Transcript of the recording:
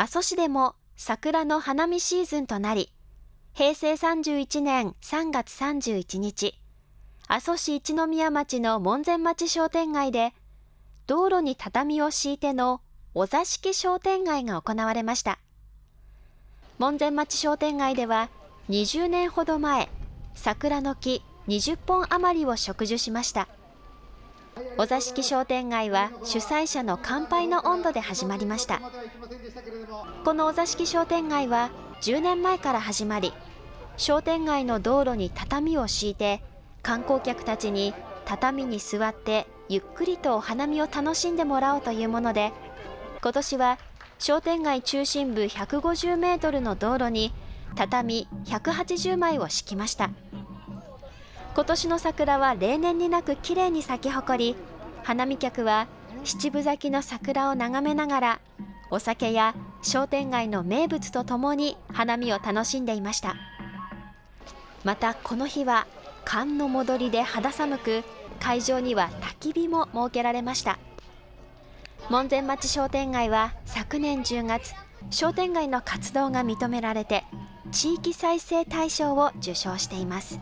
阿蘇市でも桜の花見シーズンとなり、平成31年3月31日、阿蘇市一宮町の門前町商店街で、道路に畳を敷いてのお座敷商店街が行われました。門前町商店街では、20年ほど前、桜の木20本余りを植樹しました。お座敷商店街は主催者の乾杯の温度で始まりました。このお座敷商店街は10年前から始まり商店街の道路に畳を敷いて観光客たちに畳に座ってゆっくりとお花見を楽しんでもらおうというもので今年は商店街中心部150メートルの道路に畳180枚を敷きました。今年の桜は例年になく綺麗に咲き誇り花見客は七分咲きの桜を眺めながらお酒や商店街の名物とともに花見を楽しんでいました。またこの日は寒の戻りで肌寒く会場には焚き火も設けられました。門前町商店街は昨年10月商店街の活動が認められて地域再生大賞を受賞しています。